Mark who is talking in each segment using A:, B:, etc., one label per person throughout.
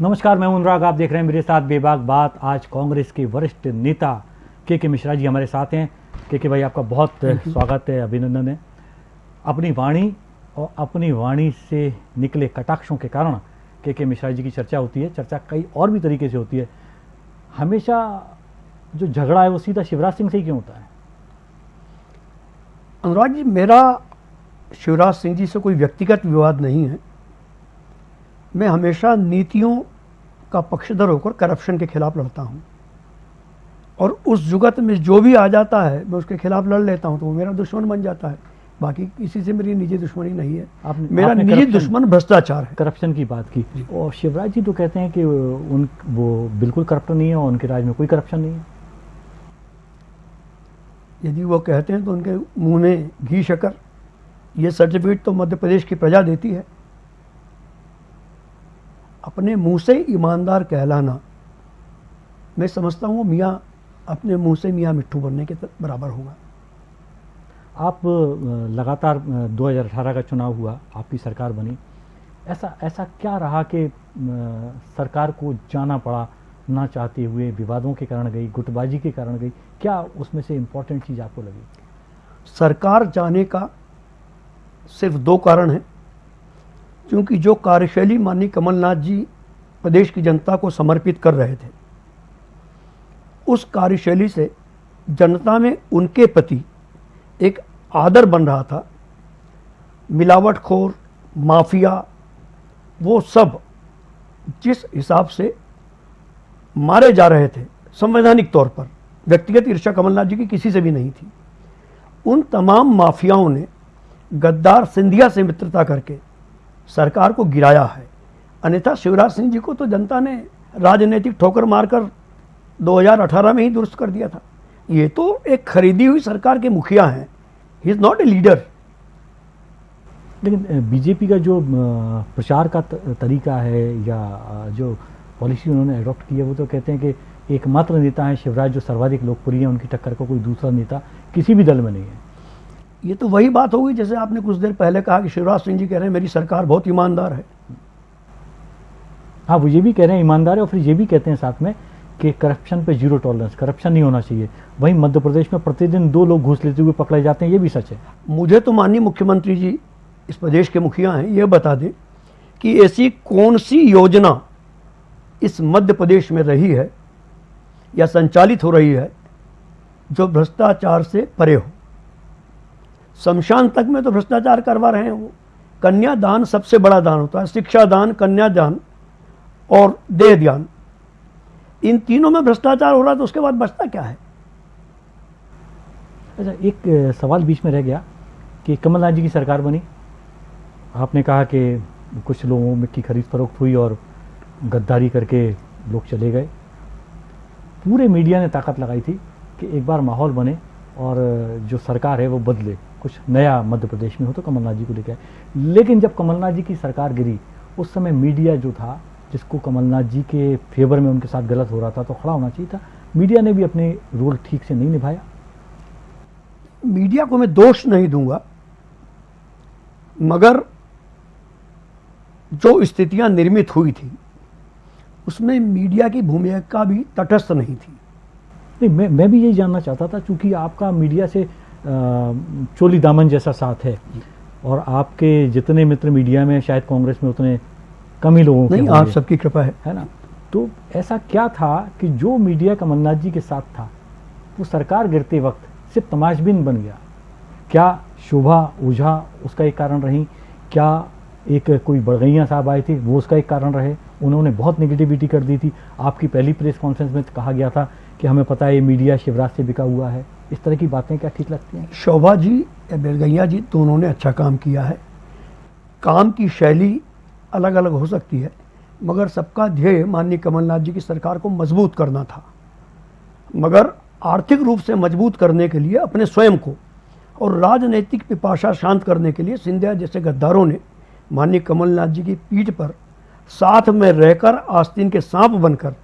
A: नमस्कार मैं अनुराग। आप देख रहे हैं मेरे साथ बेबाक बात। आज कांग्रेस के वरिष्ठ नेता के के मिश्रा जी हमारे साथ हैं। के के भाई आपका बहुत स्वागत है अभिनंदन है। अपनी वाणी और अपनी वाणी से निकले कटाक्षों के कारण के के मिश्रा जी की चर्चा होती है। चर्चा कई और भी तरीके से होती है। हमेशा जो झगड़ा है वो सीधा शिवराज सिंह से ही क्यों होता है?
B: अनुराग जी मेरा शिवराज सिंह जी से कोई व्यक्तिगत विवाद नहीं है। मैं हमेशा नीतियों का पक्षधर होकर करप्शन के खिलाफ लड़ता हूँ। और उस जुगत में जो भी आ जाता है मैं उसके खिलाफ लड़ लेता हूँ तो वो मेरा दुश्मन बन जाता है। बाकी किसी से मेरी निजी दुश्मनी नहीं है।
A: आपने-
B: मेरा निजी दुश्मन भ्रष्टाचार है।
A: करप्शन की बात की। और शिवराज जी तो कहते हैं कि उन वो बिल्कुल करप्ट नहीं है और उनके राज में कोई करप्शन नहीं है।
B: यदि वो कहते हैं तो उनके मुँह में घी शकर ये सर्टिफिकेट तो मध्य प्रदेश की प्रजा देती है। अपने मुँह से ईमानदार कहलाना। मैं समझता हूँ मियाँ अपने मुँह से मियाँ मिट्ठू बनने के बराबर होगा।
A: आप लगातार अ, 2018 का चुनाव हुआ आपकी सरकार बनी। ऐसा ऐसा क्या रहा कि सरकार को जाना पड़ा ना चाहते हुए विवादों के कारण गई गुटबाजी के कारण गई? क्या उसमें से इम्पोर्टेंट चीज़ आपको लगी?
B: सरकार जाने का सिर्फ़ दो कारण हैं। क्योंकि जो कार्यशैली माननीय कमलनाथ जी प्रदेश की जनता को समर्पित कर रहे थे, उस कार्यशैली से जनता में उनके प्रति एक आदर बन रहा था। मिलावटखोर, माफिया, वो सब जिस हिसाब से मारे जा रहे थे, संवैधानिक तौर पर, व्यक्तिगत ईर्षा कमलनाथ जी की किसी से भी नहीं थी, उन तमाम माफियाओं ने गद्दार सिंधिया से मित्रता करके सरकार को गिराया है। अन्यथा शिवराज सिंह जी को तो जनता ने राजनीतिक ठोकर मारकर 2018 में ही दुरुस्त कर दिया था। ये तो एक खरीदी हुई सरकार के मुखिया हैं। He is not a leader
A: लेकिन बीजेपी का जो प्रचार का तरीका है या जो पॉलिसी उन्होंने अडॉप्ट की है, वो तो कहते हैं कि एकमात्र नेता है शिवराज, जो सर्वाधिक लोकप्रिय है, उनकी टक्कर का कोई दूसरा नेता किसी भी दल में नहीं है।
B: ये तो वही बात होगी जैसे आपने कुछ देर पहले कहा कि शिवराज सिंह जी कह रहे हैं मेरी सरकार बहुत ईमानदार है।
A: हाँ वो ये भी कह रहे हैं ईमानदार है और फिर ये भी कहते हैं साथ में कि करप्शन पे ज़ीरो टॉलरेंस करप्शन नहीं होना चाहिए। वहीं मध्य प्रदेश में प्रतिदिन दो लोग घूस लेते हुए पकड़े जाते हैं ये भी सच है।
B: मुझे तो माननीय मुख्यमंत्री जी इस प्रदेश के मुखिया हैं ये बता दें कि ऐसी कौन सी योजना इस मध्य प्रदेश में रही है या संचालित हो रही है जो भ्रष्टाचार से परे हो? शमशान तक में तो भ्रष्टाचार करवा रहे हैं वो। कन्यादान सबसे बड़ा दान होता है। शिक्षा दान कन्यादान और देह दान। इन तीनों में भ्रष्टाचार हो रहा तो उसके बाद बचता क्या है?
A: अच्छा एक सवाल बीच में रह गया कि कमलनाथ जी की सरकार बनी। आपने कहा कि कुछ लोगों में की खरीद फरोख्त हुई और गद्दारी करके लोग चले गए। पूरे मीडिया ने ताकत लगाई थी कि एक बार माहौल बने और जो सरकार है वो बदले। कुछ नया मध्य प्रदेश में हो तो कमलनाथ जी को लेकर आए। लेकिन जब कमलनाथ जी की सरकार गिरी उस समय मीडिया जो था जिसको कमलनाथ जी के फेवर में उनके साथ गलत हो रहा था तो खड़ा होना चाहिए था। मीडिया ने भी अपने रोल ठीक से नहीं निभाया।
B: मीडिया को मैं दोष नहीं दूँगा मगर जो स्थितियाँ निर्मित हुई थी उसमें मीडिया की भूमिका भी तटस्थ नहीं थी।
A: नहीं मैं मैं भी यही जानना चाहता था क्योंकि आपका मीडिया से चोली दामन जैसा साथ है। और आपके जितने मित्र मीडिया में शायद कांग्रेस में उतने कम ही लोगों के
B: नहीं आप सबकी कृपा है।
A: है ना? तो ऐसा क्या था कि जो मीडिया कमलनाथ जी के साथ था वो सरकार गिरते वक्त सिर्फ़ तमाशबिन बन गया। क्या शोभा ओझा उसका एक कारण रही? क्या एक कोई बड़गैया साहब आए थे वो उसका एक कारण रहे? उन्होंने बहुत नेगेटिविटी कर दी थी। आपकी पहली प्रेस कॉन्फ्रेंस में कहा गया था कि हमें पता है ये मीडिया शिवराज से बिका हुआ है। इस तरह की बातें क्या ठीक लगती हैं?
B: शोभा जी या बेलगैया जी, दोनों ने अच्छा काम किया है। काम की शैली अलग अलग हो सकती है, मगर सबका ध्येय माननीय कमलनाथ जी की सरकार को मज़बूत करना था। मगर आर्थिक रूप से मज़बूत करने के लिए, अपने स्वयं को और राजनीतिक पिपाशा शांत करने के लिए सिंधिया जैसे गद्दारों ने माननीय कमलनाथ जी की पीठ पर साथ में रहकर आस्तीन के सांप बनकर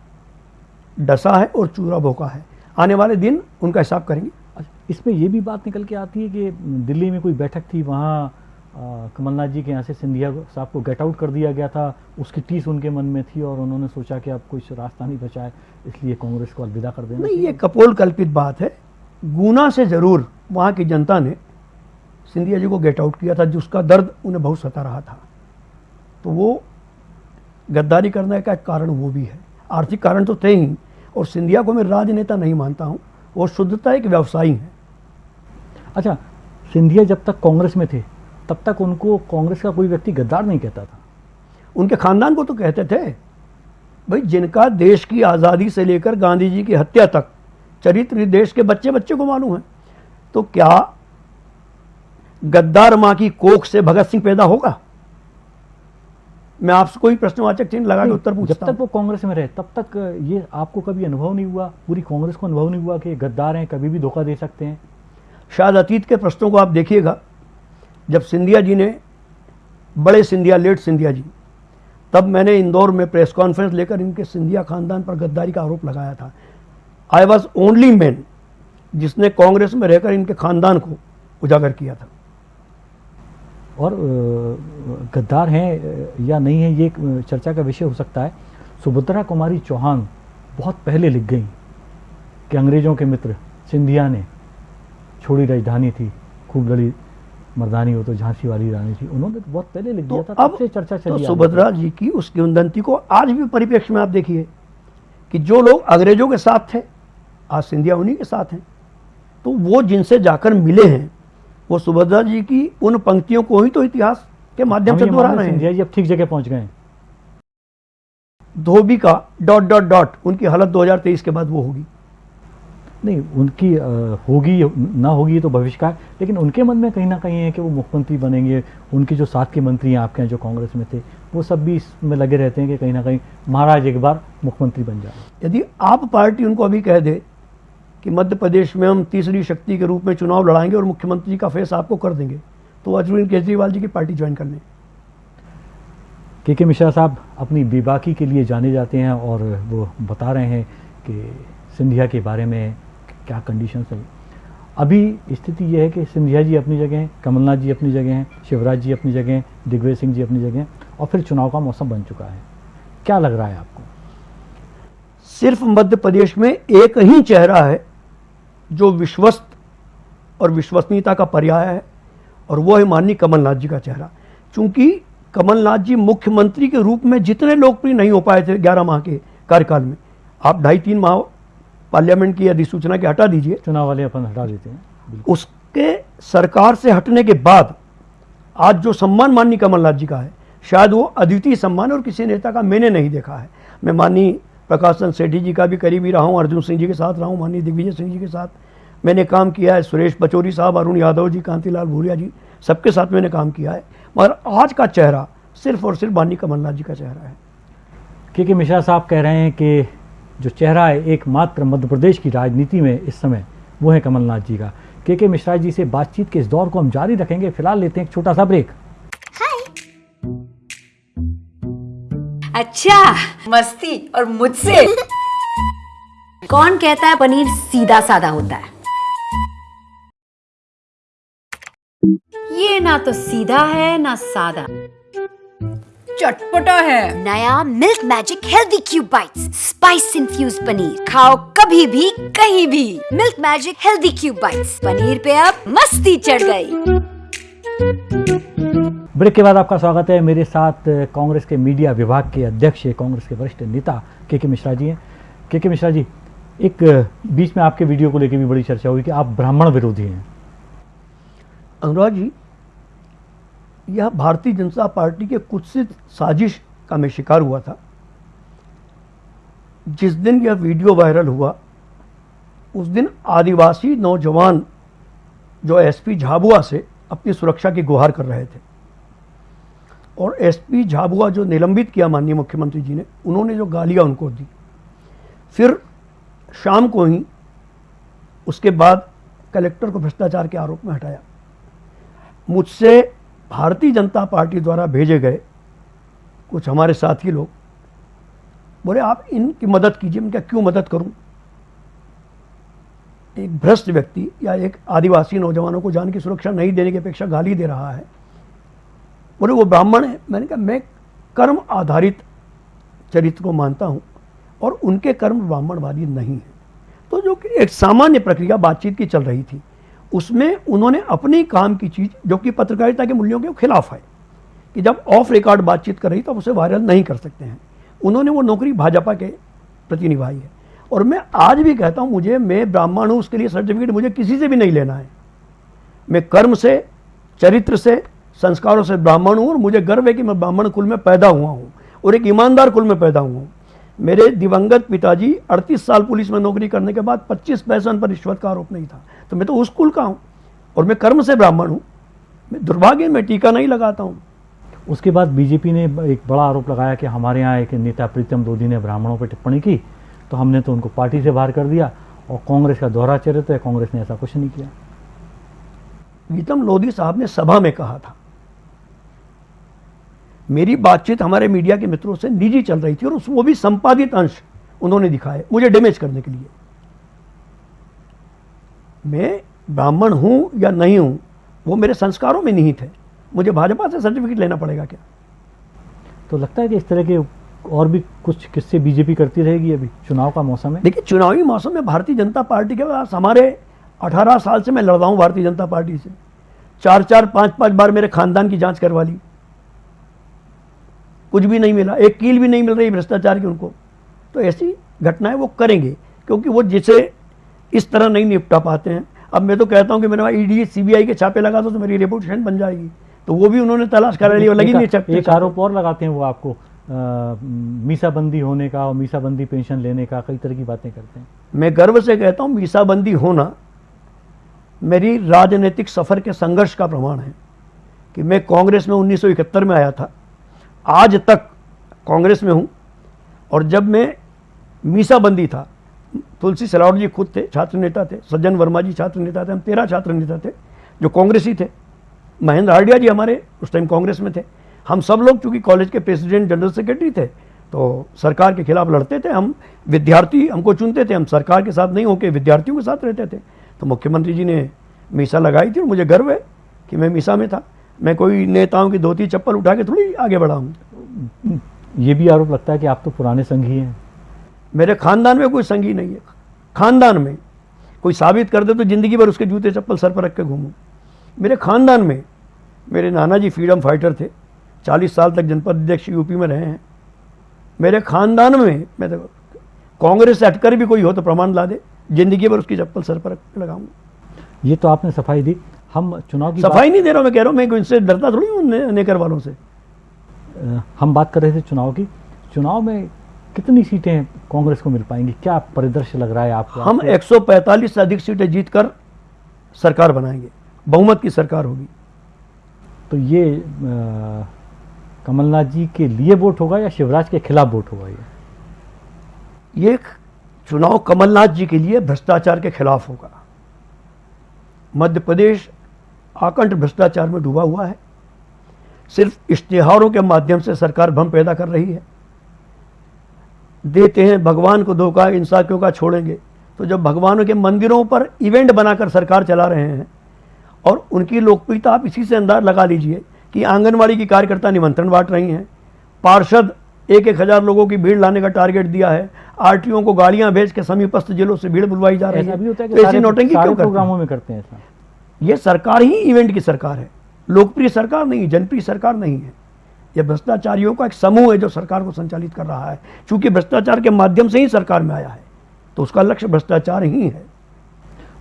B: डसा है और चूरा भोंका है। आने वाले दिन उनका हिसाब करेंगे।
A: अच्छा, इसमें ये भी बात निकल के आती है कि दिल्ली में कोई बैठक थी वहाँ कमलनाथ जी के यहाँ से सिंधिया साहब को गेट आउट कर दिया गया था उसकी टीस उनके मन में थी और उन्होंने सोचा कि अब कुछ रास्ता नहीं बचा है इसलिए कांग्रेस को अलविदा कर देना
B: नहीं ये कपोल कल्पित बात है। गुना से ज़रूर वहाँ की जनता ने सिंधिया जी को गेट आउट किया था जिसका दर्द उन्हें बहुत सता रहा था। तो वो गद्दारी करने का एक कारण वो भी है। आर्थिक कारण तो थे ही और सिंधिया को मैं राजनेता नहीं मानता हूँ। वो शुद्धता एक व्यवसायी है।
A: अच्छा सिंधिया जब तक कांग्रेस में थे तब तक उनको कांग्रेस का कोई व्यक्ति गद्दार नहीं कहता था।
B: उनके खानदान को तो कहते थे। भाई जिनका देश की आज़ादी से लेकर गांधी जी की हत्या तक चरित्र देश के बच्चे बच्चे को मालूम है। तो क्या गद्दार माँ की कोख से भगत सिंह पैदा होगा? मैं आपसे कोई प्रश्नवाचक चिन्ह लगा के उत्तर पूछता
A: जब
B: तक
A: वो कांग्रेस में रहे तब तक ये आपको कभी अनुभव नहीं हुआ पूरी कांग्रेस को अनुभव नहीं हुआ कि गद्दार हैं कभी भी धोखा दे सकते हैं?
B: शायद अतीत के प्रश्नों को आप देखिएगा। जब सिंधिया जी ने बड़े सिंधिया लेट सिंधिया जी तब मैंने इंदौर में प्रेस कॉन्फ्रेंस लेकर इनके सिंधिया खानदान पर गद्दारी का आरोप लगाया था। आई वॉज़ ओनली मैन जिसने कांग्रेस में रहकर इनके खानदान को उजागर किया था।
A: और गद्दार हैं या नहीं है ये एक चर्चा का विषय हो सकता है। सुभद्रा कुमारी चौहान बहुत पहले लिख गई कि अंग्रेज़ों के मित्र सिंधिया ने छोड़ी राजधानी थी खूब लड़ी मर्दानी हो तो झांसी वाली रानी थी। उन्होंने तो बहुत पहले लिख
B: तो
A: दिया था तब
B: अब
A: से चर्चा
B: तो
A: चली रही
B: सुभद्रा जी की उस किंवदंती को आज भी परिप्रेक्ष्य में आप देखिए कि जो लोग अंग्रेज़ों के साथ थे आज सिंधिया उन्हीं के साथ हैं तो वो जिनसे जाकर मिले हैं वो सुभद्रा जी की उन पंक्तियों को ही तो इतिहास के माध्यम से दोहरा रहे हैं।
A: जी अब ठीक जगह पहुँच गए।
B: धोबी का डॉट डॉट डॉट उनकी हालत 2023 के बाद वो होगी।
A: नहीं उनकी होगी ना होगी तो भविष्य का लेकिन उनके मन में कहीं ना कहीं है कि वो मुख्यमंत्री बनेंगे उनके जो साथ के मंत्री हैं आपके यहाँ जो कांग्रेस में थे वो सब भी इसमें लगे रहते हैं कि कहीं ना कहीं महाराज एक बार मुख्यमंत्री बन जाए।
B: यदि आप पार्टी उनको अभी कह दे कि मध्य प्रदेश में हम तीसरी शक्ति के रूप में चुनाव लड़ाएँगे और मुख्यमंत्री का फेस आपको कर देंगे। तो अरविंद केजरीवाल जी की पार्टी ज्वाइन कर लें
A: के के मिश्रा साहब अपनी बेबाकी के लिए जाने जाते हैं और वो बता रहे हैं कि सिंधिया के बारे में क्या कंडीशन है। अभी स्थिति यह है कि सिंधिया जी अपनी जगह हैं कमलनाथ जी अपनी जगह हैं शिवराज जी अपनी जगह हैं दिग्विजय सिंह जी अपनी जगह हैं और फिर चुनाव का मौसम बन चुका है। क्या लग रहा है आपको?
B: सिर्फ़ मध्य प्रदेश में एक ही चेहरा है जो विश्वस्त और विश्वसनीयता का पर्याय है और वो है माननीय कमलनाथ जी का चेहरा। चूँकि कमलनाथ जी मुख्यमंत्री के रूप में जितने लोकप्रिय नहीं हो पाए थे ग्यारह माह के कार्यकाल में आप ढाई तीन माह पार्लियामेंट की अधिसूचना के हटा दीजिए।
A: चुनाव वाले अपन हटा देते हैं।
B: उसके सरकार से हटने के बाद आज जो सम्मान माननीय कमलनाथ जी का है शायद वो अद्वितीय सम्मान और किसी नेता का मैंने नहीं देखा है। मैं माननीय प्रकाश चंद सेठी जी का भी करीबी रहा हूँ, अर्जुन सिंह जी के साथ रहा हूँ, माननीय दिग्विजय सिंह जी के साथ। मैंने काम किया है सुरेश पचौरी साहब, अरुण यादव जी, कांतिलाल भूरिया जी, सबके साथ मैंने काम किया है। मगर आज का चेहरा सिर्फ़ और सिर्फ़ माननीय कमलनाथ जी का चेहरा है।
A: के के मिश्रा साहब कह रहे हैं कि जो चेहरा है एकमात्र मध्य प्रदेश की राजनीति में इस समय, वो है कमलनाथ जी का। के के मिश्रा जी से बातचीत के इस दौर को हम जारी रखेंगे, फ़िलहाल लेते हैं एक छोटा सा ब्रेक।
C: अच्छा मस्ती और मुझसे। कौन कहता है पनीर सीधा साधा होता है? ये ना तो सीधा है ना सादा। चटपटा है।
D: नया Milk Magic healthy cube bites spice infused paneer. खाओ कभी भी कहीं भी। Milk Magic healthy cube bites. Paneer पे अब मस्ती चढ़ गई।
A: ब्रेक के बाद आपका स्वागत है। मेरे साथ कांग्रेस के मीडिया विभाग के अध्यक्ष, कांग्रेस के वरिष्ठ नेता के के मिश्रा जी हैं। के के मिश्रा जी, एक बीच में आपके वीडियो को लेकर भी बड़ी चर्चा हुई कि आप ब्राह्मण विरोधी हैं।
B: अनुराग जी, यह भारतीय जनता पार्टी के कुत्सित साजिश का मैं शिकार हुआ था। जिस दिन यह वीडियो वायरल हुआ, उस दिन आदिवासी नौजवान जो एसपी झाबुआ से अपनी सुरक्षा की गुहार कर रहे थे। और एसपी झाबुआ जो निलंबित किया माननीय मुख्यमंत्री जी ने, उन्होंने जो गालियाँ उनको दी। फिर शाम को ही उसके बाद कलेक्टर को भ्रष्टाचार के आरोप में हटाया। मुझसे भारतीय जनता पार्टी द्वारा भेजे गए कुछ हमारे साथी लोग बोले, आप इनकी मदद कीजिए, मैं क्या क्यों मदद करूँ? एक भ्रष्ट व्यक्ति या एक आदिवासी नौजवानों को जान की सुरक्षा नहीं देने की अपेक्षा गाली दे रहा है। बोले, वो ब्राह्मण है। मैंने कहा, मैं कर्म आधारित चरित्र को मानता हूँ और उनके कर्म ब्राह्मणवादी नहीं है। तो जो कि एक सामान्य प्रक्रिया बातचीत की चल रही थी, उसमें उन्होंने अपनी काम की चीज़, जो कि पत्रकारिता के मूल्यों के खिलाफ है, कि जब ऑफ़ रिकॉर्ड बातचीत कर रही तो उसे वायरल नहीं कर सकते हैं। उन्होंने वो नौकरी भाजपा के प्रति निभाई है। और मैं आज भी कहता हूँ, मुझे, मैं ब्राह्मण हूँ, उसके लिए सर्टिफिकेट मुझे किसी से भी नहीं लेना है। मैं कर्म से, चरित्र से संस्कारों से ब्राह्मण हूँ और मुझे गर्व है कि मैं ब्राह्मण कुल में पैदा हुआ हूँ और एक ईमानदार कुल में पैदा हुआ हूँ। मेरे दिवंगत पिताजी 38 साल पुलिस में नौकरी करने के बाद 25 पैसा पर रिश्वत का आरोप नहीं था। तो मैं तो उस कुल का हूँ और मैं कर्म से ब्राह्मण हूँ। मैं दुर्भाग्य में टीका नहीं लगाता हूँ।
A: उसके बाद बीजेपी ने एक बड़ा आरोप लगाया कि हमारे यहाँ एक नेता प्रीतम लोधी ने ब्राह्मणों पर टिप्पणी की तो हमने तो उनको पार्टी से बाहर कर दिया और कांग्रेस का दोहरा चरित्र है कांग्रेस ने ऐसा कुछ नहीं किया।
B: प्रीतम लोधी साहब ने सभा में कहा था मेरी बातचीत हमारे मीडिया के मित्रों से निजी चल रही थी और उस वो भी संपादित अंश उन्होंने दिखाए मुझे डैमेज करने के लिए। मैं ब्राह्मण हूँ या नहीं हूँ वो मेरे संस्कारों में निहित है। मुझे भाजपा से सर्टिफिकेट लेना पड़ेगा क्या?
A: तो लगता है कि इस तरह के और भी कुछ किस्से बीजेपी करती रहेगी अभी चुनाव का मौसम है?
B: देखिए चुनावी मौसम में भारतीय जनता पार्टी के पास हमारे 18 साल से मैं लड़ रहा हूँ भारतीय जनता पार्टी से। चार चार पाँच पाँच बार मेरे खानदान की जाँच करवा ली। कुछ भी नहीं मिला एक कील भी नहीं मिल रही भ्रष्टाचार की उनको। तो ऐसी घटनाएँ वो करेंगे क्योंकि वो जिसे इस तरह नहीं निपटा पाते हैं। अब मैं तो कहता हूँ कि मेरे ईडी सीबीआई के छापे लगा दो तो मेरी रेपुटेशन बन जाएगी। तो वो भी उन्होंने तलाश करा ली और लगी नहीं छापे
A: एक आरोप और लगाते हैं वो आपको। मीसाबंदी होने का और मीसाबंदी पेंशन लेने का कई तरह की बातें करते हैं।
B: मैं गर्व से कहता हूँ मीसाबंदी होना मेरी राजनीतिक सफ़र के संघर्ष का प्रमाण है कि मैं कांग्रेस में 1971 में आया था। आज तक कांग्रेस में हूँ, और जब मैं मीसाबंदी था, तुलसी सिलावट जी खुद थे, छात्र नेता थे, सज्जन वर्मा जी छात्र नेता थे, हम तेरह छात्र नेता थे, जो कांग्रेसी थे। महेंद्र हार्डिया जी हमारे उस टाइम कांग्रेस में थे। हम सब लोग चूँकि कॉलेज के प्रेसिडेंट, जनरल सेक्रेटरी थे तो सरकार के खिलाफ लड़ते थे, हम विद्यार्थी हमको चुनते थे, हम सरकार के साथ नहीं होकर विद्यार्थियों के साथ रहते थे। तो मुख्यमंत्री जी ने मीसा लगाई थी, और मुझे गर्व है कि मैं मीसा में था। मैं कोई नेताओं की धोती चप्पल उठा के थोड़ी आगे बढ़ा हूँ
A: ये भी आरोप लगता है कि आप तो पुराने संघी हैं।
B: मेरे खानदान में कोई संघी नहीं है। खानदान में कोई साबित कर दे तो ज़िंदगी भर उसके जूते चप्पल सर पर रख के घूमूं। मेरे खानदान में मेरे नाना जी फ्रीडम फाइटर थे। चालीस साल तक जनपद अध्यक्ष यूपी में रहे हैं। मेरे खानदान में मैं तो कांग्रेस से हटकर भी कोई हो तो प्रमाण ला दे। ज़िंदगी भर उसकी चप्पल सर पर लगाऊँगा
A: ये तो आपने सफ़ाई दी। हम चुनाव की
B: सफ़ाई नहीं दे रहा मैं कह रहा हूँ मैं इनसे डरता थोड़ी हूँ ने, नेकर वालों से।
A: हम बात कर रहे थे चुनाव की। चुनाव में कितनी सीटें कांग्रेस को मिल पाएँगी? क्या परिदृश्य लग रहा है आपको?
B: हम 145 से अधिक सीटें जीतकर सरकार बनाएँगे। बहुमत की सरकार होगी।
A: तो ये आ, कमलनाथ जी के लिए वोट होगा या शिवराज के खिलाफ वोट होगा ये?
B: ये चुनाव कमलनाथ जी के लिए भ्रष्टाचार के खिलाफ होगा। मध्य प्रदेश आकंठ भ्रष्टाचार में डूबा हुआ है। सिर्फ़ इश्तिहारों के माध्यम से सरकार भ्रम पैदा कर रही है। देते हैं भगवान को धोखा इंसान क्यों का छोड़ेंगे। तो जब भगवानों के मंदिरों पर इवेंट बनाकर सरकार चला रहे हैं और उनकी लोकप्रियता आप इसी से अंदाज लगा लीजिए कि आंगनवाड़ी की कार्यकर्ता निमंत्रण बांट रही हैं। पार्षद एक एक हज़ार लोगों की भीड़ लाने का टारगेट दिया है। आरटीओ को गाड़ियाँ भेज के समीपस्थ जिलों से भीड़ बुलवाई जा रही
A: ऐसा
B: है।
A: है
B: तो ऐसी नोटिंग क्यों
A: प्रोग्रामों में करते हैं ऐसा।
B: ये सरकार ही इवेंट की सरकार है। लोकप्रिय सरकार नहीं जनप्रिय सरकार नहीं है। यह भ्रष्टाचारियों का एक समूह है जो सरकार को संचालित कर रहा है। चूँकि भ्रष्टाचार के माध्यम से ही सरकार में आया है तो उसका लक्ष्य भ्रष्टाचार ही है।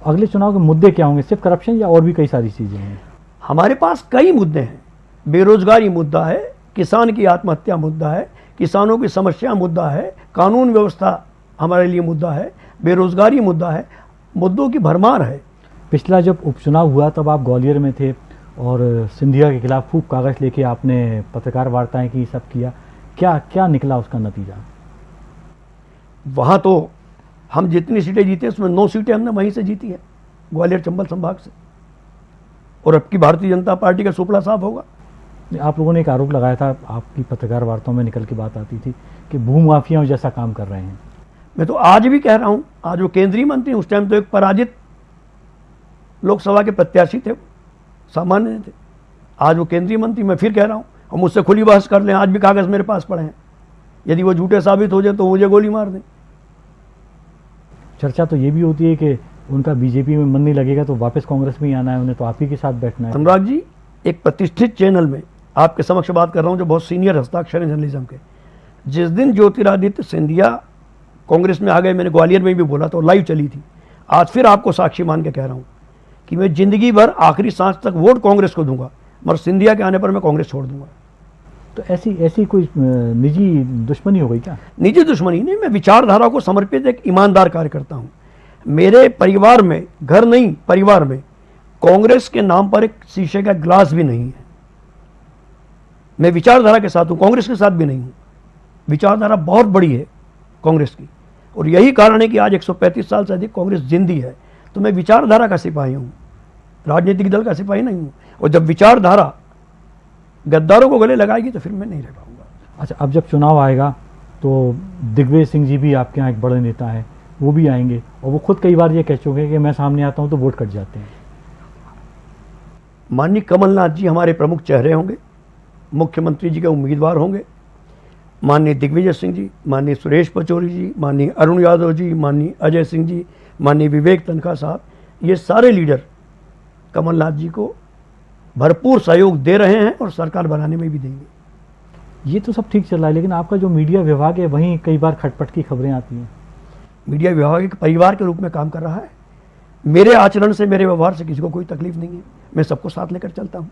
A: अगले चुनाव के मुद्दे क्या होंगे? सिर्फ़ करप्शन या और भी कई सारी चीज़ें हैं?
B: हमारे पास कई मुद्दे हैं। बेरोजगारी मुद्दा है किसान की आत्महत्या मुद्दा है किसानों की समस्या मुद्दा है कानून व्यवस्था हमारे लिए मुद्दा है बेरोजगारी मुद्दा है मुद्दों की भरमार है।
A: पिछला जब उपचुनाव हुआ तब आप ग्वालियर में थे और सिंधिया के खिलाफ खूब कागज़ लेके आपने पत्रकार वार्ताएँ की सब किया। क्या क्या निकला उसका नतीजा?
B: वहाँ तो हम जितनी सीटें जीते उसमें नौ सीटें हमने वहीं से जीती हैं ग्वालियर चंबल संभाग से। और अब की भारतीय जनता पार्टी का सुपड़ा साफ़ होगा।
A: आप लोगों ने एक आरोप लगाया था आपकी पत्रकार वार्ताओं में निकल के बात आती थी कि भूमाफियाओं जैसा काम कर रहे हैं।
B: मैं तो आज भी कह रहा हूँ आज वो केंद्रीय मंत्री उस टाइम तो एक पराजित लोकसभा के प्रत्याशी थे सामान्य थे। आज वो केंद्रीय मंत्री मैं फिर कह रहा हूँ और मुझसे खुली बहस कर लें आज भी कागज़ मेरे पास पड़े हैं। यदि वो झूठे साबित हो जाए तो मुझे गोली मार दें।
A: चर्चा तो ये भी होती है कि उनका बीजेपी में मन नहीं लगेगा तो वापस कांग्रेस में ही आना है उन्हें तो आप ही के साथ बैठना है।
B: अनुराग जी एक प्रतिष्ठित चैनल में आपके समक्ष बात कर रहा हूँ जो बहुत सीनियर हस्ताक्षर हैं जर्नलिज्म के। जिस दिन ज्योतिरादित्य सिंधिया कांग्रेस में आ गए मैंने ग्वालियर में भी बोला तो लाइव चली थी। आज फिर आपको साक्षी मान के कह रहा हूँ कि मैं ज़िंदगी भर आखिरी सांस तक वोट कांग्रेस को दूँगा मगर सिंधिया के आने पर मैं कांग्रेस छोड़ दूँगा।
A: तो ऐसी ऐसी कोई निजी दुश्मनी हो गई क्या?
B: निजी दुश्मनी नहीं मैं विचारधारा को समर्पित एक ईमानदार कार्यकर्ता हूँ। मेरे परिवार में घर नहीं परिवार में कांग्रेस के नाम पर एक शीशे का ग्लास भी नहीं है। मैं विचारधारा के साथ हूँ कांग्रेस के साथ भी नहीं हूँ। विचारधारा बहुत बड़ी है कांग्रेस की। और यही कारण है कि आज 135 साल से अधिक कांग्रेस जिंदी है। तो मैं विचारधारा का सिपाही हूँ। राजनीतिक दल का सिपाही नहीं हूँ। और जब विचारधारा गद्दारों को गले लगाएगी तो फिर मैं नहीं रह पाऊँगा।
A: अच्छा अब जब चुनाव आएगा तो दिग्विजय सिंह जी भी आपके यहाँ एक बड़े नेता हैं वो भी आएँगे और वो खुद कई बार ये कह चुके हैं कि मैं सामने आता हूँ तो वोट कट जाते हैं।
B: माननीय कमलनाथ जी हमारे प्रमुख चेहरे होंगे मुख्यमंत्री जी के उम्मीदवार होंगे माननीय दिग्विजय सिंह जी माननीय सुरेश पचौरी जी माननीय अरुण यादव जी माननीय अजय सिंह जी माननीय विवेक तनखा साहब ये सारे लीडर कमलनाथ जी को भरपूर सहयोग दे रहे हैं और सरकार बनाने में भी देंगे।
A: ये तो सब ठीक चल रहा है लेकिन आपका जो मीडिया विभाग है वहीं कई बार खटपट की खबरें आती हैं।
B: मीडिया विभाग एक परिवार के रूप में काम कर रहा है। मेरे आचरण से मेरे व्यवहार से किसी को कोई तकलीफ़ नहीं है। मैं सबको साथ लेकर चलता हूँ।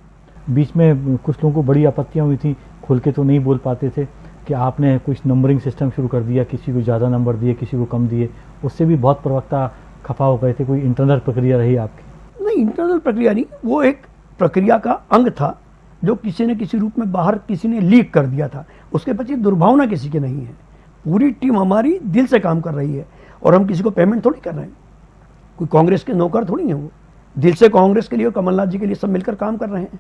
A: बीच में कुछ लोगों को बड़ी आपत्तियाँ हुई थी खुल के तो नहीं बोल पाते थे कि आपने कुछ नंबरिंग सिस्टम शुरू कर दिया किसी को ज़्यादा नंबर दिए किसी को कम दिए। उससे भी बहुत प्रवक्ता खफा हो गए थे कोई इंटरनल प्रक्रिया रही आपकी।
B: नहीं इंटरनल प्रक्रिया नहीं, वो एक प्रक्रिया का अंग था, जो किसी ने किसी रूप में बाहर किसी ने लीक कर दिया था। उसके पीछे दुर्भावना किसी की नहीं है। पूरी टीम हमारी दिल से काम कर रही है, और हम किसी को पेमेंट थोड़ी कर रहे हैं। कोई कांग्रेस के नौकर थोड़ी हैं वो। दिल से कांग्रेस के लिए और कमलनाथ जी के लिए सब मिलकर काम कर रहे हैं।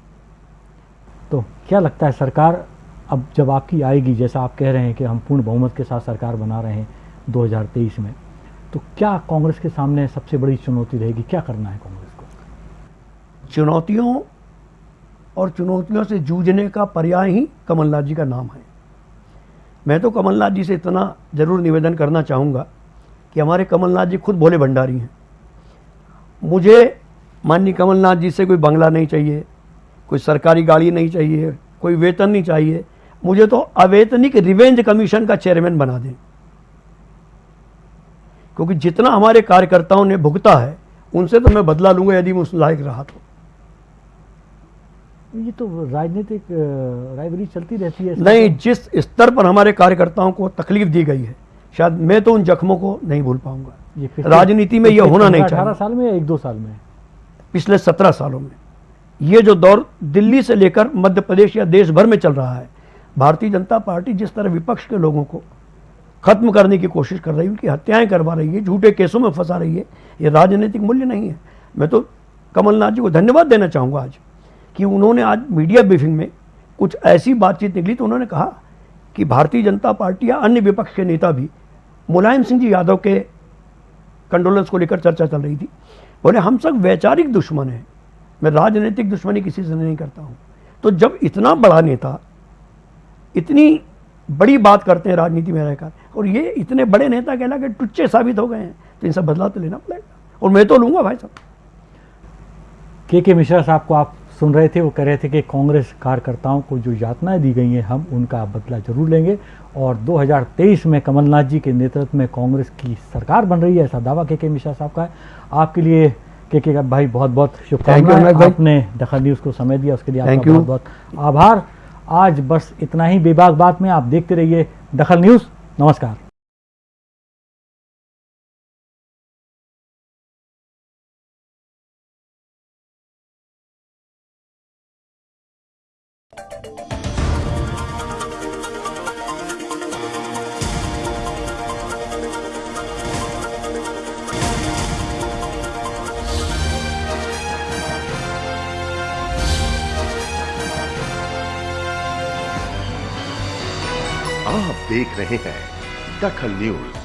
A: तो क्या लगता है सरकार अब जब आपकी आएगी, जैसा आप कह रहे हैं कि हम पूर्ण बहुमत के साथ सरकार बना रहे हैं 2023 में तो क्या कांग्रेस के सामने सबसे बड़ी चुनौती रहेगी? क्या करना है
B: चुनौतियों और चुनौतियों से जूझने का पर्याय ही कमलनाथ जी का नाम है। मैं तो कमलनाथ जी से इतना ज़रूर निवेदन करना चाहूँगा कि हमारे कमलनाथ जी खुद भोले भंडारी हैं। मुझे माननीय कमलनाथ जी से कोई बंगला नहीं चाहिए, कोई सरकारी गाड़ी नहीं चाहिए, कोई वेतन नहीं चाहिए। मुझे तो अवेतनिक रिवेंज कमीशन का चेयरमैन बना दें। क्योंकि जितना हमारे कार्यकर्ताओं ने भुगता है, उनसे तो मैं बदला लूँगा यदि मैं उस लायक रहा तो।
A: ये तो राजनीतिक राइवरी चलती रहती है
B: नहीं जिस स्तर पर हमारे कार्यकर्ताओं को तकलीफ़ दी गई है शायद मैं तो उन जख्मों को नहीं भूल पाऊँगा। राजनीति में
A: यह
B: होना नहीं
A: 15
B: चाहिए।
A: 18 साल में या एक दो साल में?
B: पिछले सत्रह सालों में। ये जो दौर दिल्ली से लेकर मध्य प्रदेश या देश भर में चल रहा है भारतीय जनता पार्टी जिस तरह विपक्ष के लोगों को खत्म करने की कोशिश कर रही है उनकी हत्याएँ करवा रही है झूठे केसों में फंसा रही है ये राजनीतिक मूल्य नहीं है। मैं तो कमलनाथ जी को धन्यवाद देना चाहूँगा आज। कि उन्होंने आज मीडिया ब्रीफिंग में कुछ ऐसी बातचीत निकली तो उन्होंने कहा कि भारतीय जनता पार्टी या अन्य विपक्ष के नेता भी मुलायम सिंह जी यादव के कंडोलेंस को लेकर चर्चा चल रही थी। बोले, हम सब वैचारिक दुश्मन हैं। मैं राजनीतिक दुश्मनी किसी से नहीं करता हूँ। तो जब इतना बड़ा नेता इतनी बड़ी बात करते हैं राजनीति में रहकर, और ये इतने बड़े नेता कहला के टुच्चे साबित हो गए हैं तो इन सब बदलाव तो लेना पड़ेगा। और मैं तो लूँगा भाई साहब।
A: के के मिश्रा साहब को आप सुन रहे थे वो कह रहे थे कि कांग्रेस कार्यकर्ताओं को जो यातनाएँ दी गई हैं हम उनका बदला ज़रूर लेंगे। और 2023 में कमलनाथ जी के नेतृत्व में कांग्रेस की सरकार बन रही है ऐसा दावा के के मिश्रा साहब का है। आपके लिए के के भाई बहुत बहुत शुभकामनाएँ आपने दखल न्यूज़ को समय दिया उसके लिए आपका बहुत बहुत आभार। आज बस इतना ही बेबाक बात में आप देखते रहिए दखल न्यूज़। नमस्कार।
E: देख रहे हैं। दखल न्यूज़।